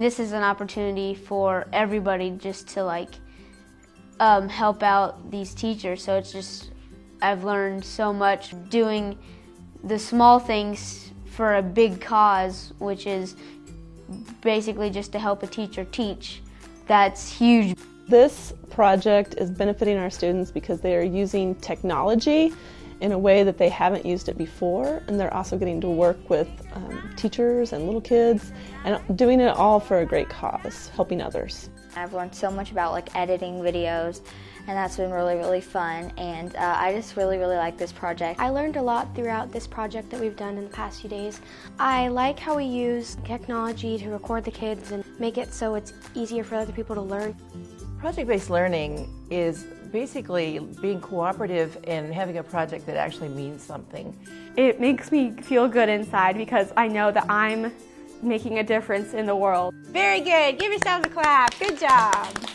This is an opportunity for everybody just to like um, help out these teachers. So it's just, I've learned so much doing the small things for a big cause, which is basically just to help a teacher teach. That's huge. This project is benefiting our students because they are using technology in a way that they haven't used it before and they're also getting to work with um, teachers and little kids and doing it all for a great cause, helping others. I've learned so much about like editing videos and that's been really really fun and uh, I just really really like this project. I learned a lot throughout this project that we've done in the past few days. I like how we use technology to record the kids and make it so it's easier for other people to learn. Project-based learning is basically being cooperative and having a project that actually means something. It makes me feel good inside because I know that I'm making a difference in the world. Very good. Give yourselves a clap. Good job.